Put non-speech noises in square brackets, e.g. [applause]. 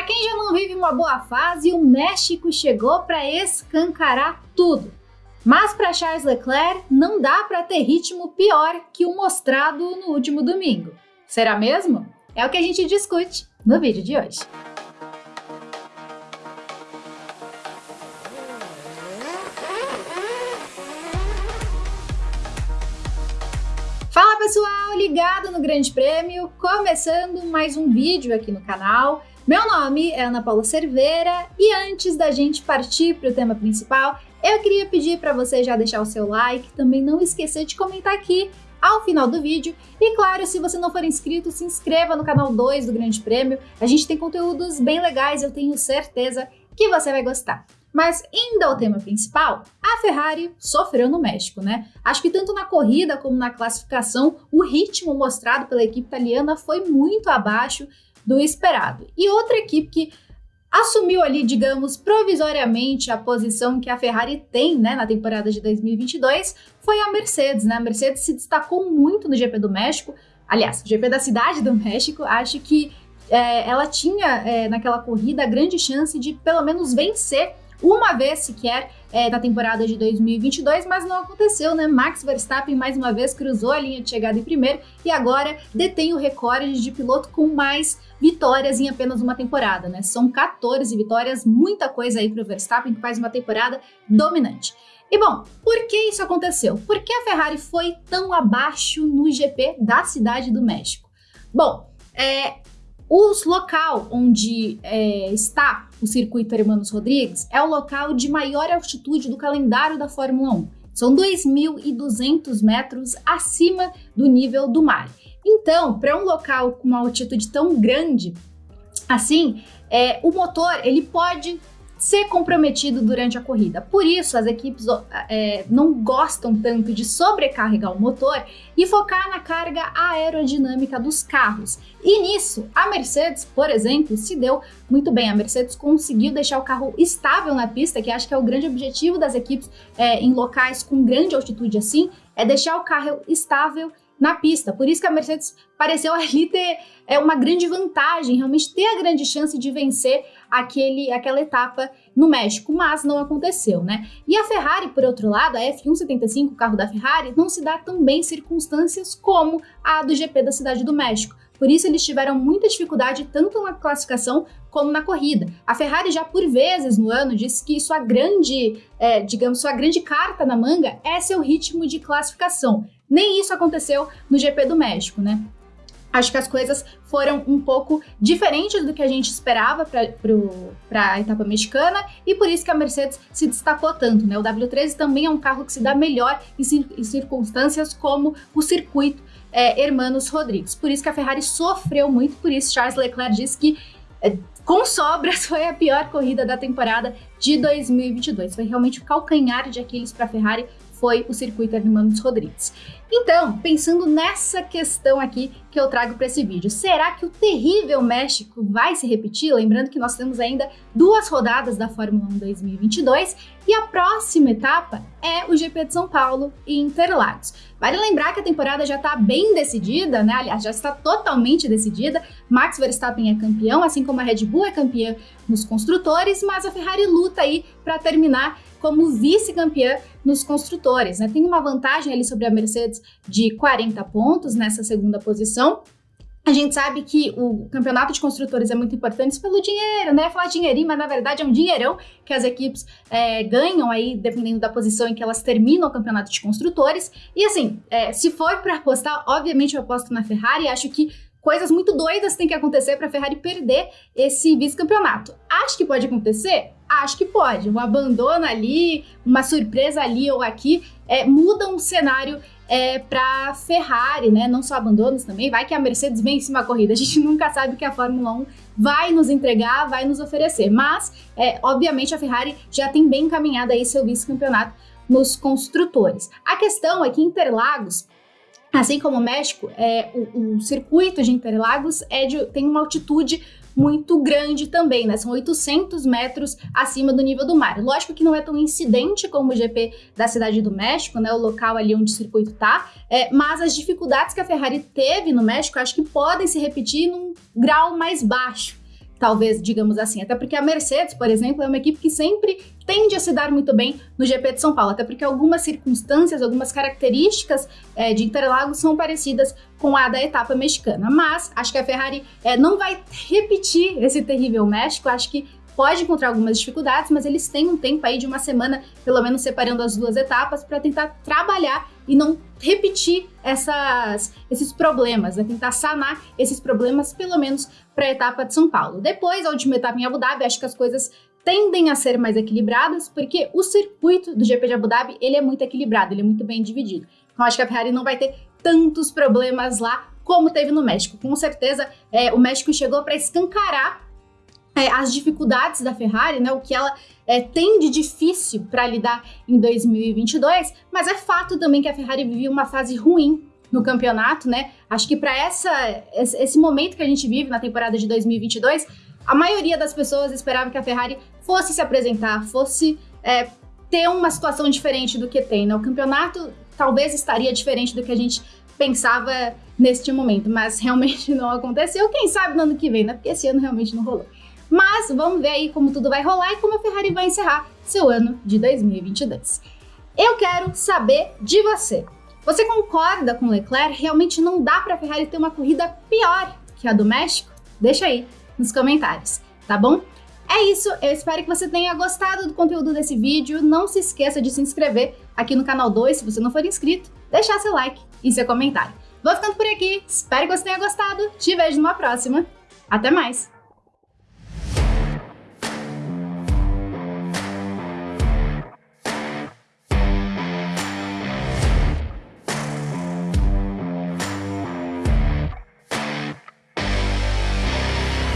Para quem já não vive uma boa fase, o México chegou para escancarar tudo. Mas para Charles Leclerc não dá para ter ritmo pior que o mostrado no último domingo. Será mesmo? É o que a gente discute no vídeo de hoje. Pessoal, ligado no Grande Prêmio, começando mais um vídeo aqui no canal. Meu nome é Ana Paula Cerveira e antes da gente partir para o tema principal, eu queria pedir para você já deixar o seu like, também não esquecer de comentar aqui ao final do vídeo. E claro, se você não for inscrito, se inscreva no canal 2 do Grande Prêmio. A gente tem conteúdos bem legais, eu tenho certeza que você vai gostar. Mas indo ao tema principal, a Ferrari sofreu no México, né? Acho que tanto na corrida como na classificação, o ritmo mostrado pela equipe italiana foi muito abaixo do esperado. E outra equipe que assumiu ali, digamos, provisoriamente a posição que a Ferrari tem né, na temporada de 2022 foi a Mercedes. Né? A Mercedes se destacou muito no GP do México, aliás, GP da Cidade do [laughs] México. Acho que é, ela tinha é, naquela corrida a grande chance de pelo menos vencer uma vez sequer é, na temporada de 2022, mas não aconteceu, né? Max Verstappen mais uma vez cruzou a linha de chegada em primeiro e agora detém o recorde de piloto com mais vitórias em apenas uma temporada, né? São 14 vitórias, muita coisa aí para o Verstappen que faz uma temporada dominante. E bom, por que isso aconteceu? Por que a Ferrari foi tão abaixo no GP da Cidade do México? Bom, é, os local onde é, está o circuito Hermanos Rodrigues é o local de maior altitude do calendário da Fórmula 1. São 2.200 metros acima do nível do mar. Então, para um local com uma altitude tão grande assim, é, o motor ele pode ser comprometido durante a corrida. Por isso, as equipes é, não gostam tanto de sobrecarregar o motor e focar na carga aerodinâmica dos carros. E nisso, a Mercedes, por exemplo, se deu muito bem. A Mercedes conseguiu deixar o carro estável na pista, que acho que é o grande objetivo das equipes é, em locais com grande altitude assim, é deixar o carro estável na pista. Por isso que a Mercedes pareceu ali ter é, uma grande vantagem, realmente ter a grande chance de vencer aquele, aquela etapa no México, mas não aconteceu, né? E a Ferrari, por outro lado, a F175, o carro da Ferrari, não se dá também circunstâncias como a do GP da Cidade do México. Por isso eles tiveram muita dificuldade tanto na classificação como na corrida. A Ferrari já por vezes no ano disse que sua grande, é, digamos, sua grande carta na manga é seu ritmo de classificação. Nem isso aconteceu no GP do México, né? Acho que as coisas foram um pouco diferentes do que a gente esperava para a etapa mexicana e por isso que a Mercedes se destacou tanto. Né? O W13 também é um carro que se dá melhor em, em circunstâncias como o circuito é, Hermanos Rodrigues. Por isso que a Ferrari sofreu muito, por isso Charles Leclerc disse que é, com sobras [laughs] foi a pior corrida da temporada de 2022. Foi realmente o calcanhar de Aquiles para a Ferrari foi o circuito Hermanos Rodrigues. Então, pensando nessa questão aqui que eu trago para esse vídeo, será que o terrível México vai se repetir? Lembrando que nós temos ainda duas rodadas da Fórmula 1 2022 e a próxima etapa é o GP de São Paulo e Interlagos. Vale lembrar que a temporada já está bem decidida, né? Aliás, já está totalmente decidida. Max Verstappen é campeão, assim como a Red Bull é campeã nos construtores, mas a Ferrari luta aí para terminar como vice-campeã nos construtores. Né? Tem uma vantagem ali sobre a Mercedes de 40 pontos nessa segunda posição. A gente sabe que o campeonato de construtores é muito importante pelo dinheiro, né? Falar dinheirinho, mas na verdade é um dinheirão que as equipes é, ganham aí, dependendo da posição em que elas terminam o campeonato de construtores. E assim, é, se for para apostar, obviamente eu aposto na Ferrari. Acho que coisas muito doidas têm que acontecer para a Ferrari perder esse vice-campeonato. Acho que pode acontecer? Acho que pode. Um abandono ali, uma surpresa ali ou aqui, é, muda um cenário é, para Ferrari, né? Não só abandonos também, vai que a Mercedes vem em cima da corrida. A gente [laughs] nunca sabe o que a Fórmula 1 vai nos entregar, vai nos oferecer. Mas, é, obviamente, a Ferrari já tem bem encaminhado aí seu vice-campeonato nos construtores. A questão é que Interlagos Assim como o México, é, o, o circuito de Interlagos é de, tem uma altitude muito grande também, né? São 800 metros acima do nível do mar. Lógico que não é tão incidente como o GP da Cidade do México, né? O local ali onde o circuito tá, é, mas as dificuldades que a Ferrari teve no México acho que podem se repetir num grau mais baixo. Talvez, digamos assim. Até porque a Mercedes, por exemplo, é uma equipe que sempre tende a se dar muito bem no GP de São Paulo, até porque algumas circunstâncias, algumas características é, de Interlagos são parecidas com a da etapa mexicana. Mas acho que a Ferrari é, não vai repetir esse terrível México, acho que pode encontrar algumas dificuldades, mas eles têm um tempo aí de uma semana, pelo menos separando as duas etapas, para tentar trabalhar e não repetir essas, esses problemas, né? tentar sanar esses problemas, pelo menos para a etapa de São Paulo. Depois, a última etapa em Abu Dhabi, acho que as coisas tendem a ser mais equilibradas, porque o circuito do GP de Abu Dhabi ele é muito equilibrado, ele é muito bem dividido. Então, acho que a Ferrari não vai ter tantos problemas lá como teve no México. Com certeza, é, o México chegou para escancarar é, as dificuldades da Ferrari, né, o que ela é, tem de difícil para lidar em 2022, mas é fato também que a Ferrari vivia uma fase ruim no campeonato, né? Acho que para essa esse momento que a gente vive na temporada de 2022, a maioria das pessoas esperava que a Ferrari fosse se apresentar, fosse é, ter uma situação diferente do que tem. Né? O campeonato talvez estaria diferente do que a gente pensava neste momento, mas realmente [laughs] não aconteceu. Quem sabe no ano que vem, né? Porque esse ano realmente não rolou. Mas vamos ver aí como tudo vai rolar e como a Ferrari vai encerrar seu ano de 2022. Eu quero saber de você. Você concorda com Leclerc? Realmente não dá para a Ferrari ter uma corrida pior que a do México? Deixa aí nos comentários, tá bom? É isso, eu espero que você tenha gostado do conteúdo desse vídeo. Não se esqueça de se inscrever aqui no canal 2 se você não for inscrito, deixar seu like e seu comentário. Vou ficando por aqui, espero que você tenha gostado, te vejo numa próxima. Até mais!